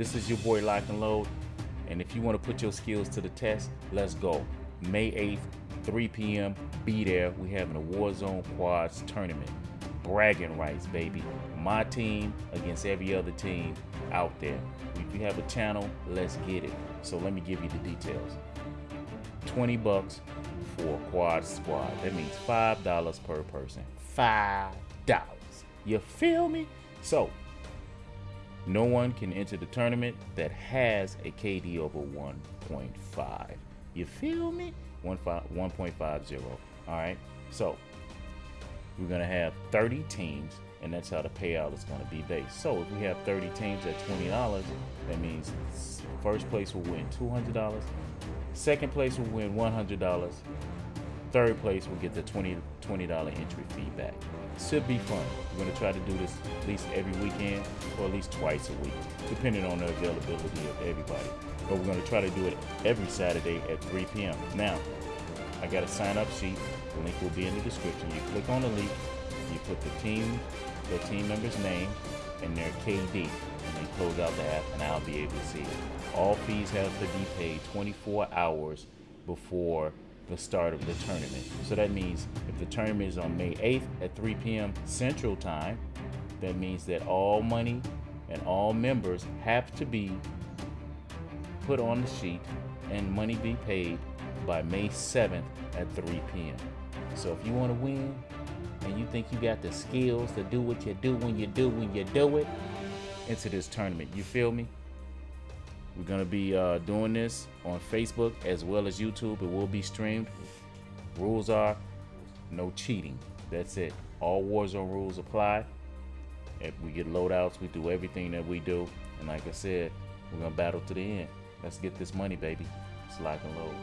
This is your boy Lock and Load. And if you want to put your skills to the test, let's go. May 8th, 3 p.m. Be there. We having a Warzone Quads tournament. Bragging rights, baby. My team against every other team out there. If you have a channel, let's get it. So let me give you the details. 20 bucks for a quad squad. That means $5 per person. $5. You feel me? So, no one can enter the tournament that has a KD over 1.5. You feel me? 1.50. All right. So, we're going to have 30 teams, and that's how the payout is going to be based. So, if we have 30 teams at $20, that means first place will win $200, second place will win $100, third place will get the 20 $20 entry fee back. Should be fun. We're going to try to do this at least every weekend or at least twice a week, depending on the availability of everybody. But we're going to try to do it every Saturday at 3 p.m. Now, I got a sign up sheet. The link will be in the description. You click on the link, you put the team, the team member's name, and their KD, and then close out the app, and I'll be able to see it. All fees have to be paid 24 hours before the start of the tournament. So that means if the tournament is on May 8th at 3 p.m. Central Time, that means that all money and all members have to be put on the sheet and money be paid by May 7th at 3 p.m. So if you want to win and you think you got the skills to do what you do when you do when you do it, into this tournament. You feel me? We're going to be uh, doing this on Facebook as well as YouTube. It will be streamed. Rules are no cheating. That's it. All Warzone rules apply. If we get loadouts, we do everything that we do. And like I said, we're going to battle to the end. Let's get this money, baby. It's lock and load.